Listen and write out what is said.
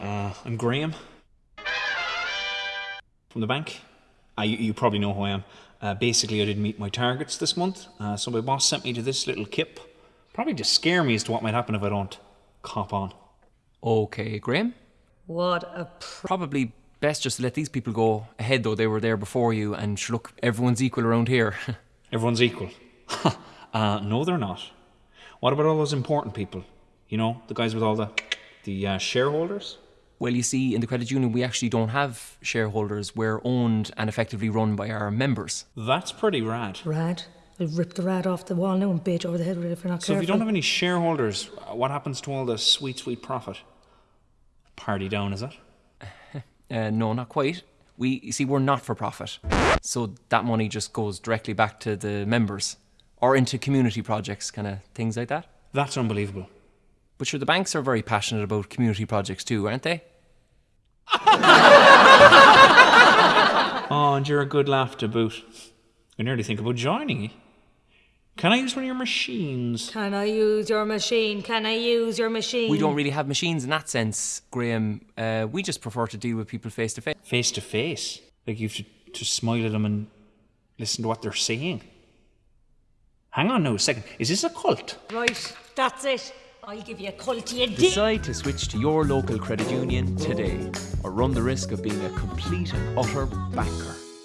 Uh, I'm Graham from the bank. Uh, you, you probably know who I am. Uh, basically, I didn't meet my targets this month, uh, so my boss sent me to this little kip. Probably to scare me as to what might happen if I don't cop on. Okay, Graham. What a pr- Probably best just to let these people go ahead, though they were there before you. And sure, look, everyone's equal around here. Everyone's equal. uh, no, they're not. What about all those important people? You know, the guys with all the the uh, shareholders. Well, you see, in the credit union, we actually don't have shareholders. We're owned and effectively run by our members. That's pretty rad. rad. I'll rip the rad off the wall now and beat you over the head with it if you're not So if careful. you don't have any shareholders, uh, what happens to all the sweet, sweet profit? Party down, is it? Uh, no, not quite. We you see, we're not for profit, so that money just goes directly back to the members or into community projects, kind of things like that. That's unbelievable. But sure, the banks are very passionate about community projects too, aren't they? Oh, and you're a good laugh to boot. I nearly think about joining you. Can I use one of your machines? Can I use your machine? Can I use your machine? We don't really have machines in that sense, Graham. Uh, we just prefer to deal with people face to face. Face to face. Like you have to, to smile at them and listen to what they're saying. Hang on now a second. Is this a cult? Right, that's it. I'll give you a you did. Decide to switch to your local credit union today or run the risk of being a complete and utter banker.